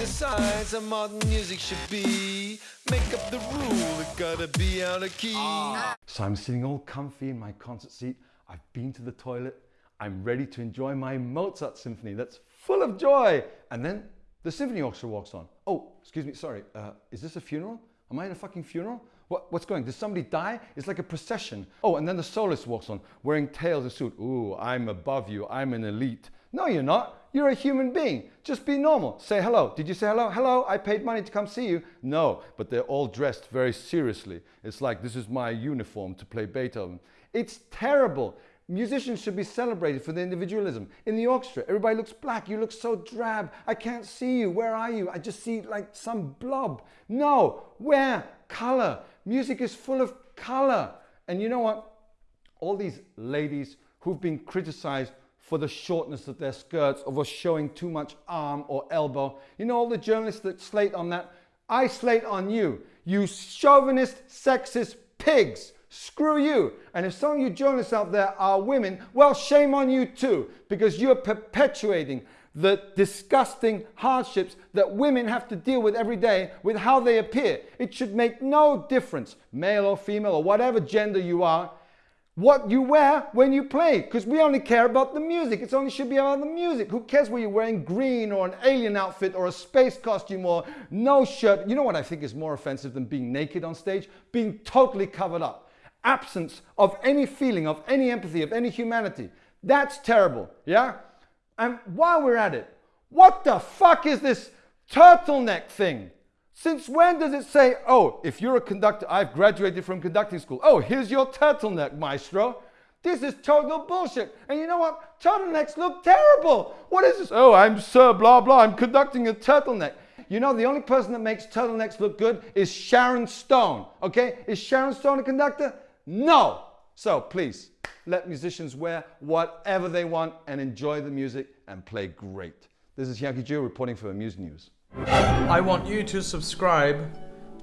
Decides how modern music should be. Make up the rule, it gotta be out of key. So I'm sitting all comfy in my concert seat. I've been to the toilet. I'm ready to enjoy my Mozart symphony that's full of joy. And then the symphony orchestra walks on. Oh, excuse me, sorry. Uh, is this a funeral? Am I in a fucking funeral? What, what's going? Did somebody die? It's like a procession. Oh, and then the soloist walks on, wearing tails and suit. Ooh, I'm above you. I'm an elite. No, you're not. You're a human being. Just be normal. Say hello. Did you say hello? Hello, I paid money to come see you. No, but they're all dressed very seriously. It's like this is my uniform to play Beethoven. It's terrible. Musicians should be celebrated for their individualism. In the orchestra, everybody looks black. You look so drab. I can't see you. Where are you? I just see like some blob. No, wear color. Music is full of color. And you know what? All these ladies who've been criticized for the shortness of their skirts or for showing too much arm or elbow. You know all the journalists that slate on that? I slate on you. You chauvinist, sexist pigs. Screw you. And if some of you journalists out there are women, well, shame on you too, because you're perpetuating the disgusting hardships that women have to deal with every day with how they appear. It should make no difference, male or female or whatever gender you are what you wear when you play because we only care about the music. It only should be about the music. Who cares whether you're wearing green or an alien outfit or a space costume or no shirt? You know what I think is more offensive than being naked on stage? Being totally covered up. Absence of any feeling, of any empathy, of any humanity. That's terrible, yeah? And while we're at it, what the fuck is this turtleneck thing? Since when does it say, oh, if you're a conductor, I've graduated from conducting school. Oh, here's your turtleneck, maestro. This is total bullshit. And you know what? Turtlenecks look terrible. What is this? Oh, I'm Sir blah blah. I'm conducting a turtleneck. You know, the only person that makes turtlenecks look good is Sharon Stone. Okay? Is Sharon Stone a conductor? No. So please, let musicians wear whatever they want and enjoy the music and play great. This is Yaki Ju reporting for Amuse News. I want you to subscribe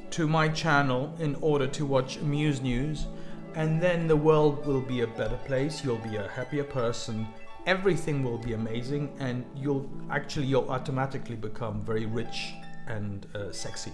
to my channel in order to watch Muse News and then the world will be a better place, you'll be a happier person, everything will be amazing and you'll actually you'll automatically become very rich and uh, sexy.